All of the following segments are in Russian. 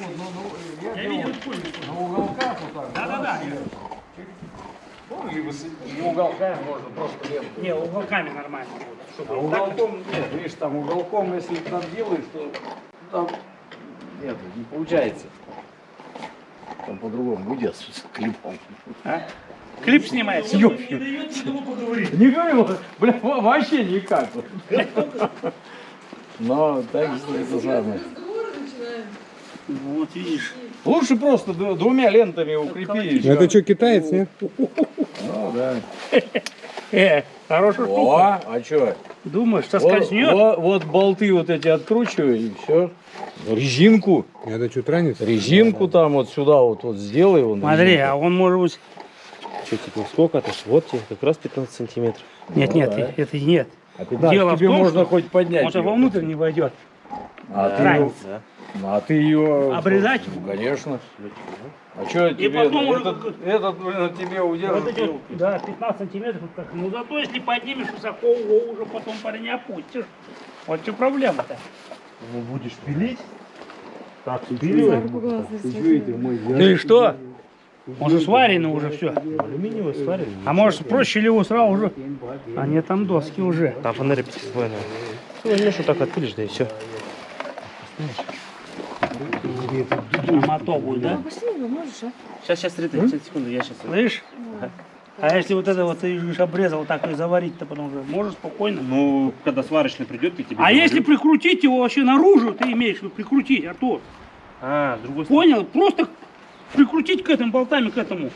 ну, ну, я, Я делал видел на уголках вот так. Да-да-да. Ну, либо с- не уголками можно просто ленту. Не, уголками нормально будет. А Чтобы вот так вот. уголком, нет, видишь, там уголком, если там делаешь, то там нет, не получается. Там по-другому будет с клипом. А? Клип снимается. Не дает никому поговорить. Не говорю, бля, во- вообще никак. Но так что это самое. Вот видишь. Лучше просто двумя лентами укрепи. Это что, китаец, нет? Ну да. Э, хорошая штука. О, а что? Думаешь, соскользнет? вот- вот болты вот эти откручивай и все. Резинку. Это что, транец? Резинку там вот сюда вот, вот сделай. Вон, Смотри, резинку. а он может быть... Что, типа, сколько это? Вот тебе как раз 15 сантиметров. Нет, нет, да. это нет. А 15 дело в тебе том, можно что хоть поднять. Он вовнутрь не войдет. А ты, Ранец. а ты ее... Обрезать? Ну, конечно. А что тебе... потом этот, этот, блин, тебе Вот удержит. эти вот, да, 15 сантиметров. как- Ну зато если поднимешь высоко, его уже потом парень опустишь. Вот что проблема-то. Ну, будешь пилить? Так, Ты что? Он же сваренный уже все. Алюминиевый сварен. А может проще ли его сразу уже? А нет, там доски уже. Там фонарь пятиствольный. Ну, возьмешь вот так отпилишь, да и все. На мото будет, да? Сейчас, сейчас, 30 секунду, я сейчас. Слышь? А если вот это вот ты говоришь, обрезал так и заварить-то потом уже можешь спокойно? Ну, когда сварочный придет, я тебе А если прикрутить его вообще наружу, ты имеешь в виду прикрутить, Артур? А, с другой стороны. Понял? Просто прикрутить к этим болтами, к этому.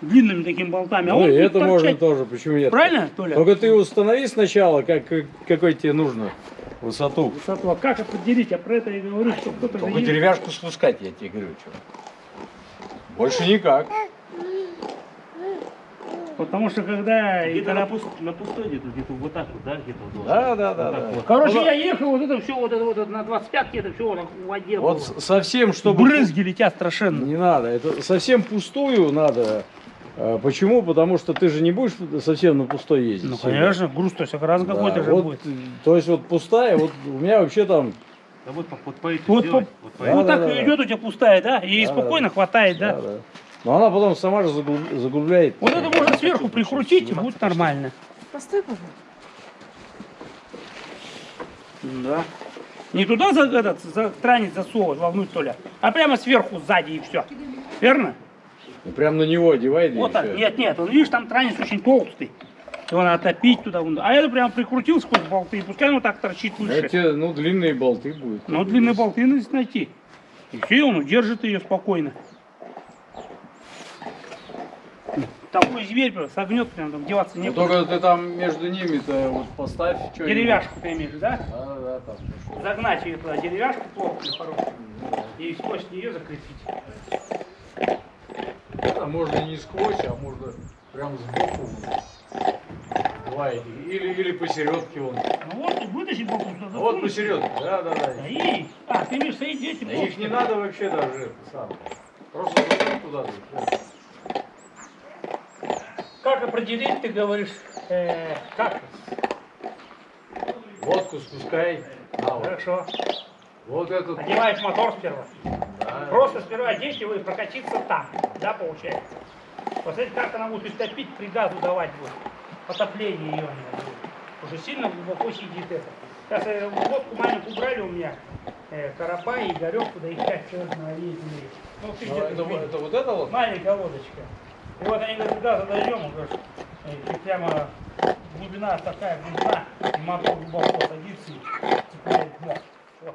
Длинными такими болтами. А Ну, и это можно торчать. тоже, почему нет? Правильно, Толя? Только ты установи сначала, как, какой тебе нужно высоту. Высоту. А как определить? Я про это и говорю, что кто-то Только деревяшку спускать, я тебе говорю. Что. Больше никак. Потому что когда... Где-то когда- на, пуст- на пустой где-то, где-то вот так вот, да, где-то вот. Да, да, да. Вот так да. вот. Короче, Ну, я ехал, вот это все, вот это вот на 25 это все в воде Вот было. совсем, чтобы... Брызги летят страшенно. Не надо, это совсем пустую надо. А, Почему? Потому что ты же не будешь совсем на пустой ездить. Ну, конечно, груз то есть раз Да, какой-то же вот, будет. То есть вот пустая, вот у меня вообще там... Да вот, по- вот по этим Вот, сделать, по- вот по Да, вот да, так да, и да. идет у тебя пустая, да? И Да, спокойно хватает, да? да, да. Но она потом сама же заглуб- заглубляет. Вот это можно сверху прикрутить, и будет нормально. Постой, пожалуйста. Да. Не туда за, этот, за транец засовывать вовнутрь, Толя, а прямо сверху, сзади и все. Верно? И прям на него одевай. Вот так. Нет, нет, он, видишь, там транец очень толстый. Его надо топить туда. вон. А это прям прикрутил сквозь болты, и пускай оно так торчит выше. Эти, ну, длинные болты будут. Но длинные болты надо найти. И все, он удержит ее спокойно. Такой зверь прям согнет, прям там деваться Ну, некуда. только ты там между ними-то вот поставь что Деревяшку ты имеешь, да? Да, да, там. что- Загнать ее туда, деревяшку плотную, хорошую. И сквозь нее закрепить. Это можно не сквозь, а можно прям сбоку. Два этих. Или, или посередке он. Ну вот, вытащить боку. А вот посередке, да, да, да. Да и... А, ты имеешь соединить эти Да их не надо вообще даже самое. Просто туда. да, всё. Как определить, ты говоришь, э, как? Водку спускай. А, вот. Хорошо. вот этот. Одеваешь мотор сперва. да. Просто сперва одеть его и прокатиться так. Да, получается? Посмотрите, как она будет топить, при газу давать будет. Потопление ее не будет. Уже сильно глубоко сидит это. Сейчас э, водку маленькую убрали у меня. Э, Карапа и Игорек, туда их пять человек на. Ну, ты Ну, это, видел. это вот это вот? Маленькая лодочка. И вот они говорят, туда задойдем, и прямо глубина такая глубина, и мотор глубоко садится и цепляет дно. Вот,